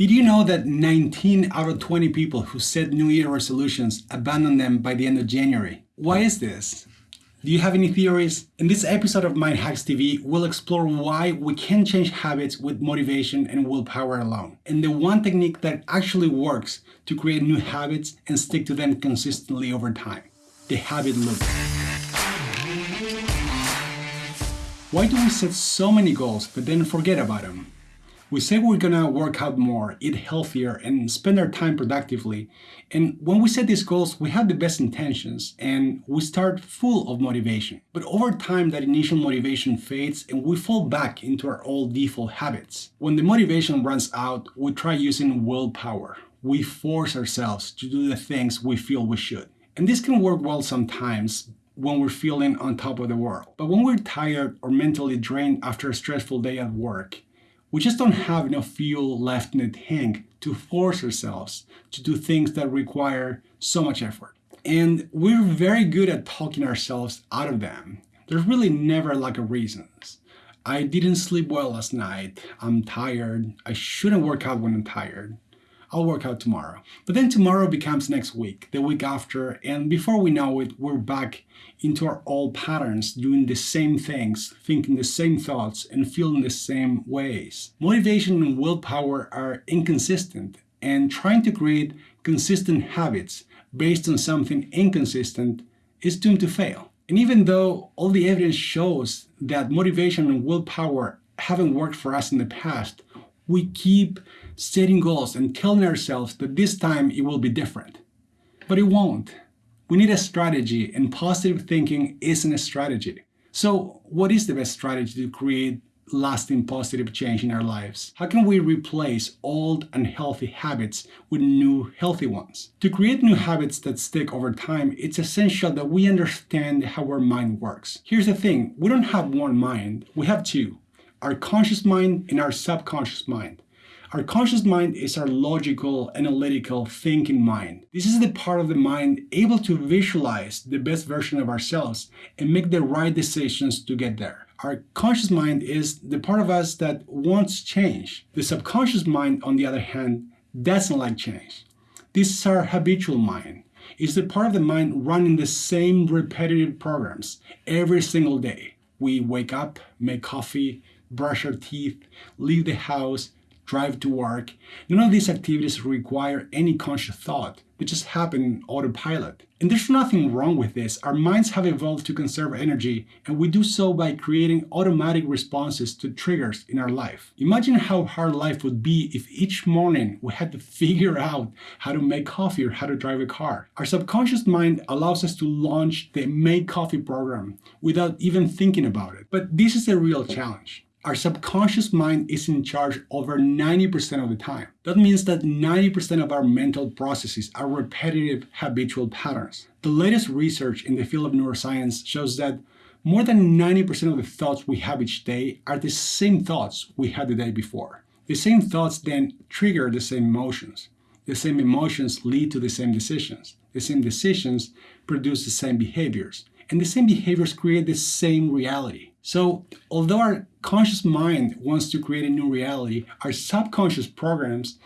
Did you know that 19 out of 20 people who set New Year resolutions abandon them by the end of January? Why is this? Do you have any theories? In this episode of Mind Hacks TV, we'll explore why we can change habits with motivation and willpower alone, and the one technique that actually works to create new habits and stick to them consistently over time the habit loop. Why do we set so many goals but then forget about them? We say we're gonna work out more, eat healthier, and spend our time productively. And when we set these goals, we have the best intentions and we start full of motivation. But over time, that initial motivation fades and we fall back into our old default habits. When the motivation runs out, we try using willpower. We force ourselves to do the things we feel we should. And this can work well sometimes, when we're feeling on top of the world. But when we're tired or mentally drained after a stressful day at work, we just don't have enough fuel left in the tank to force ourselves to do things that require so much effort. And we're very good at talking ourselves out of them. There's really never a lack of reasons. I didn't sleep well last night. I'm tired. I shouldn't work out when I'm tired. I'll work out tomorrow. But then tomorrow becomes next week, the week after, and before we know it, we're back into our old patterns, doing the same things, thinking the same thoughts, and feeling the same ways. Motivation and willpower are inconsistent, and trying to create consistent habits based on something inconsistent is doomed to fail. And even though all the evidence shows that motivation and willpower haven't worked for us in the past, we keep setting goals and telling ourselves that this time it will be different. But it won't. We need a strategy, and positive thinking isn't a strategy. So, what is the best strategy to create lasting positive change in our lives? How can we replace old unhealthy habits with new healthy ones? To create new habits that stick over time, it's essential that we understand how our mind works. Here's the thing we don't have one mind, we have two our conscious mind and our subconscious mind. Our conscious mind is our logical, analytical, thinking mind. This is the part of the mind able to visualize the best version of ourselves and make the right decisions to get there. Our conscious mind is the part of us that wants change. The subconscious mind, on the other hand, doesn't like change. This is our habitual mind. It's the part of the mind running the same repetitive programs every single day. We wake up, make coffee, brush our teeth, leave the house, drive to work. None of these activities require any conscious thought. They just happen in autopilot. And there's nothing wrong with this. Our minds have evolved to conserve energy, and we do so by creating automatic responses to triggers in our life. Imagine how hard life would be if each morning we had to figure out how to make coffee or how to drive a car. Our subconscious mind allows us to launch the Make Coffee program without even thinking about it. But this is a real challenge. Our subconscious mind is in charge over 90% of the time. That means that 90% of our mental processes are repetitive habitual patterns. The latest research in the field of neuroscience shows that more than 90% of the thoughts we have each day are the same thoughts we had the day before. The same thoughts then trigger the same emotions. The same emotions lead to the same decisions. The same decisions produce the same behaviors. And the same behaviors create the same reality. So although our conscious mind wants to create a new reality, our subconscious programs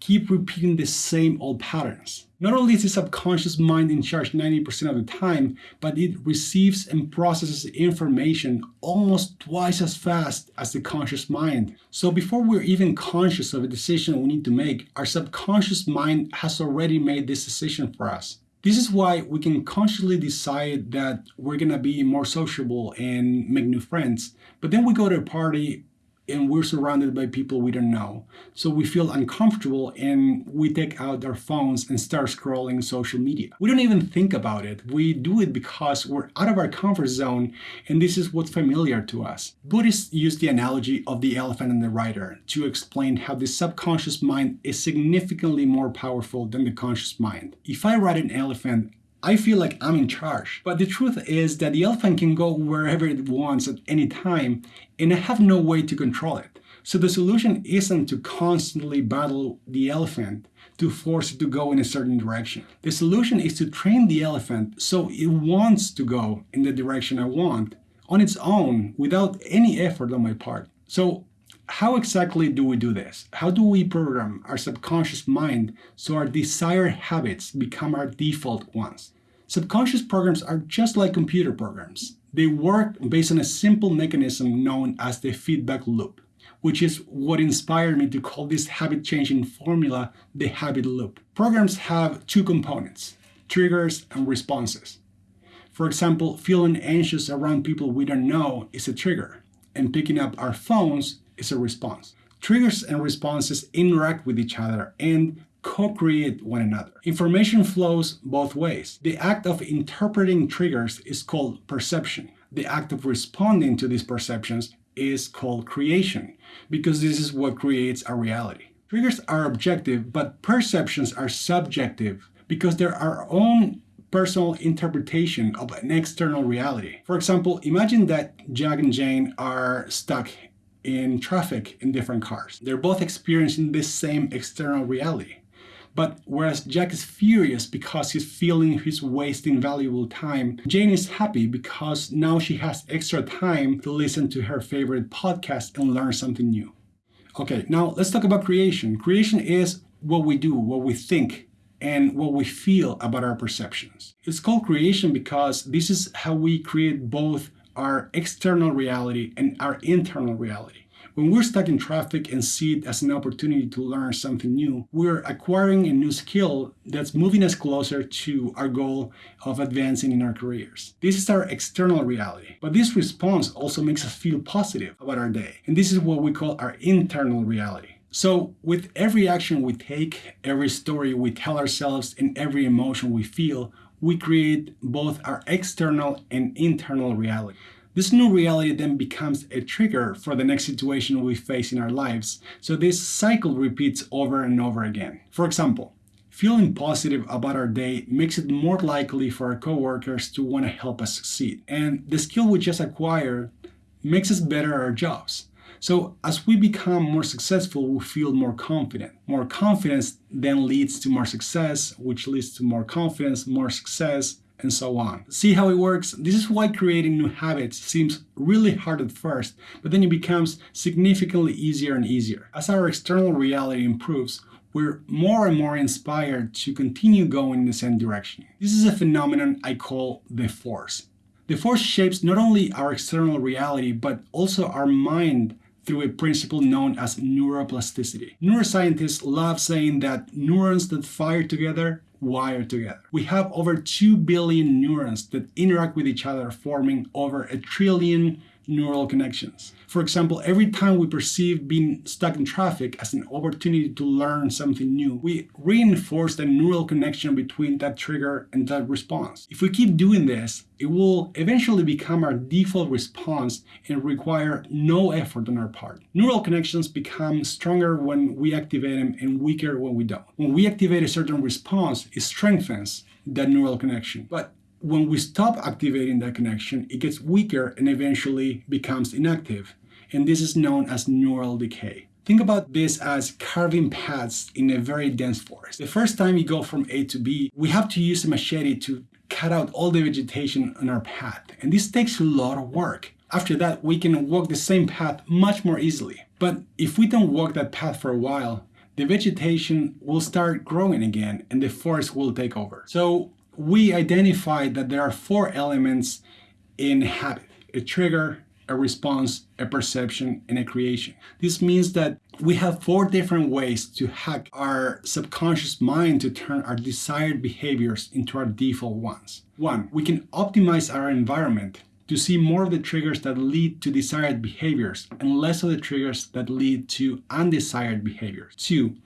keep repeating the same old patterns. Not only is the subconscious mind in charge 90% of the time, but it receives and processes information almost twice as fast as the conscious mind. So before we're even conscious of a decision we need to make, our subconscious mind has already made this decision for us. This is why we can consciously decide that we're gonna be more sociable and make new friends. But then we go to a party and we're surrounded by people we don't know. So we feel uncomfortable and we take out our phones and start scrolling social media. We don't even think about it. We do it because we're out of our comfort zone and this is what's familiar to us. Buddhists use the analogy of the elephant and the rider to explain how the subconscious mind is significantly more powerful than the conscious mind. If I ride an elephant, I feel like I'm in charge. But the truth is that the elephant can go wherever it wants at any time, and I have no way to control it. So the solution isn't to constantly battle the elephant to force it to go in a certain direction. The solution is to train the elephant so it wants to go in the direction I want on its own without any effort on my part. So how exactly do we do this? How do we program our subconscious mind so our desired habits become our default ones? Subconscious programs are just like computer programs. They work based on a simple mechanism known as the feedback loop, which is what inspired me to call this habit changing formula the habit loop. Programs have two components triggers and responses. For example, feeling anxious around people we don't know is a trigger, and picking up our phones is a response. Triggers and responses interact with each other and co-create one another. Information flows both ways. The act of interpreting triggers is called perception. The act of responding to these perceptions is called creation, because this is what creates a reality. Triggers are objective, but perceptions are subjective because they're our own personal interpretation of an external reality. For example, imagine that Jack and Jane are stuck in traffic in different cars. They're both experiencing this same external reality. But whereas Jack is furious because he's feeling he's wasting valuable time, Jane is happy because now she has extra time to listen to her favorite podcast and learn something new. Okay, now let's talk about creation. Creation is what we do, what we think, and what we feel about our perceptions. It's called creation because this is how we create both our external reality and our internal reality. When we're stuck in traffic and see it as an opportunity to learn something new, we're acquiring a new skill that's moving us closer to our goal of advancing in our careers. This is our external reality, but this response also makes us feel positive about our day. And this is what we call our internal reality. So, with every action we take, every story we tell ourselves, and every emotion we feel, we create both our external and internal reality. This new reality then becomes a trigger for the next situation we face in our lives, so this cycle repeats over and over again. For example, feeling positive about our day makes it more likely for our coworkers to want to help us succeed. And the skill we just acquired makes us better at our jobs. So as we become more successful, we feel more confident. More confidence then leads to more success, which leads to more confidence, more success, and so on. See how it works? This is why creating new habits seems really hard at first, but then it becomes significantly easier and easier. As our external reality improves, we're more and more inspired to continue going in the same direction. This is a phenomenon I call the force. The force shapes not only our external reality, but also our mind through a principle known as neuroplasticity. Neuroscientists love saying that neurons that fire together wire together. We have over 2 billion neurons that interact with each other, forming over a trillion neural connections. For example, every time we perceive being stuck in traffic as an opportunity to learn something new, we reinforce the neural connection between that trigger and that response. If we keep doing this, it will eventually become our default response and require no effort on our part. Neural connections become stronger when we activate them and weaker when we don't. When we activate a certain response, it strengthens that neural connection. But when we stop activating that connection, it gets weaker and eventually becomes inactive. And this is known as neural decay. Think about this as carving paths in a very dense forest. The first time you go from A to B, we have to use a machete to cut out all the vegetation on our path. And this takes a lot of work. After that, we can walk the same path much more easily. But if we don't walk that path for a while, the vegetation will start growing again and the forest will take over. So we identified that there are four elements in habit a trigger, a response, a perception, and a creation. This means that we have four different ways to hack our subconscious mind to turn our desired behaviors into our default ones. One, we can optimize our environment to see more of the triggers that lead to desired behaviors and less of the triggers that lead to undesired behaviors. Two,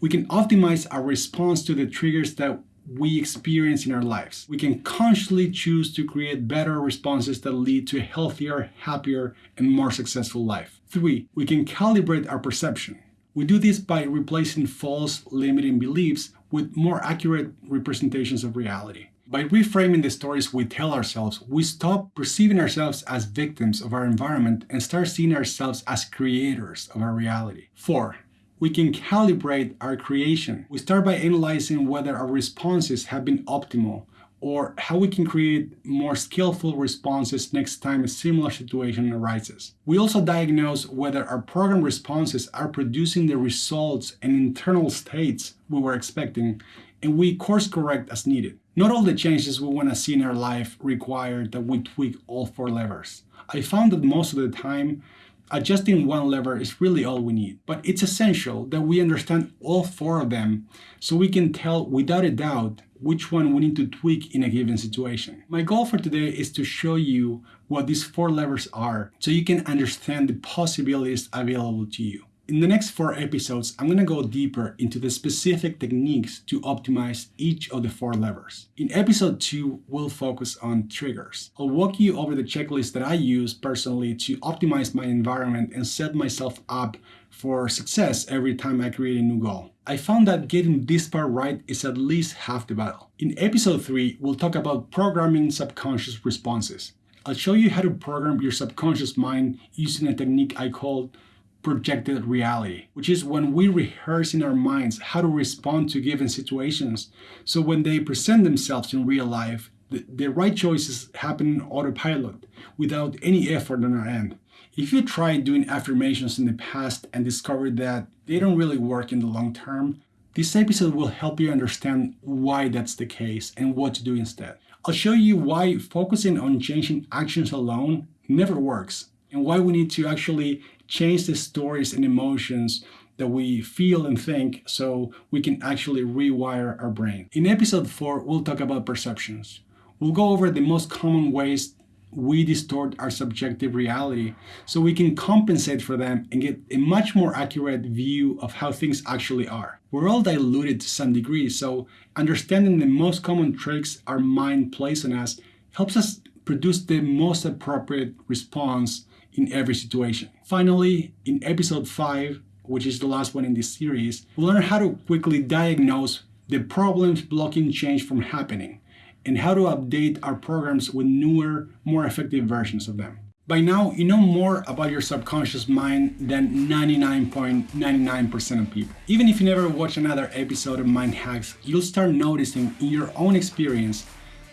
we can optimize our response to the triggers that we experience in our lives. We can consciously choose to create better responses that lead to a healthier, happier, and more successful life. Three, we can calibrate our perception. We do this by replacing false, limiting beliefs with more accurate representations of reality. By reframing the stories we tell ourselves, we stop perceiving ourselves as victims of our environment and start seeing ourselves as creators of our reality. Four, we can calibrate our creation. We start by analyzing whether our responses have been optimal, or how we can create more skillful responses next time a similar situation arises. We also diagnose whether our program responses are producing the results and internal states we were expecting, and we course correct as needed. Not all the changes we want to see in our life require that we tweak all four levers. I found that most of the time, adjusting one lever is really all we need. But it's essential that we understand all four of them so we can tell without a doubt which one we need to tweak in a given situation. My goal for today is to show you what these four levers are so you can understand the possibilities available to you. In the next four episodes, I'm going to go deeper into the specific techniques to optimize each of the four levers. In episode 2, we'll focus on triggers. I'll walk you over the checklist that I use personally to optimize my environment and set myself up for success every time I create a new goal. I found that getting this part right is at least half the battle. In episode 3, we'll talk about programming subconscious responses. I'll show you how to program your subconscious mind using a technique I call projected reality, which is when we rehearse in our minds how to respond to given situations. So when they present themselves in real life, the, the right choices happen autopilot without any effort on our end. If you tried doing affirmations in the past and discovered that they don't really work in the long term, this episode will help you understand why that's the case and what to do instead. I'll show you why focusing on changing actions alone never works and why we need to actually change the stories and emotions that we feel and think so we can actually rewire our brain. In episode 4, we'll talk about perceptions. We'll go over the most common ways we distort our subjective reality so we can compensate for them and get a much more accurate view of how things actually are. We're all diluted to some degree, so understanding the most common tricks our mind plays on us helps us produce the most appropriate response in every situation. Finally, in episode 5, which is the last one in this series, we'll learn how to quickly diagnose the problems blocking change from happening and how to update our programs with newer, more effective versions of them. By now, you know more about your subconscious mind than 99.99% of people. Even if you never watch another episode of Mind Hacks, you'll start noticing in your own experience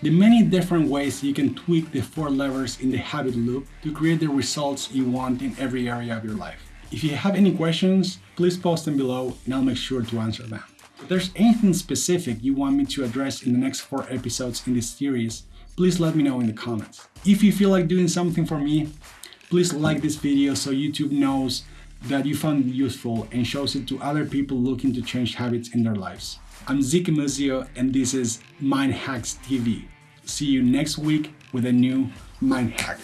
the many different ways you can tweak the four levers in the habit loop to create the results you want in every area of your life. If you have any questions, please post them below and I'll make sure to answer them. If there's anything specific you want me to address in the next four episodes in this series, please let me know in the comments. If you feel like doing something for me, please like this video so YouTube knows that you found useful and shows it to other people looking to change habits in their lives. I'm Zeke Muzio and this is Mind Hacks TV. See you next week with a new Mind Hack.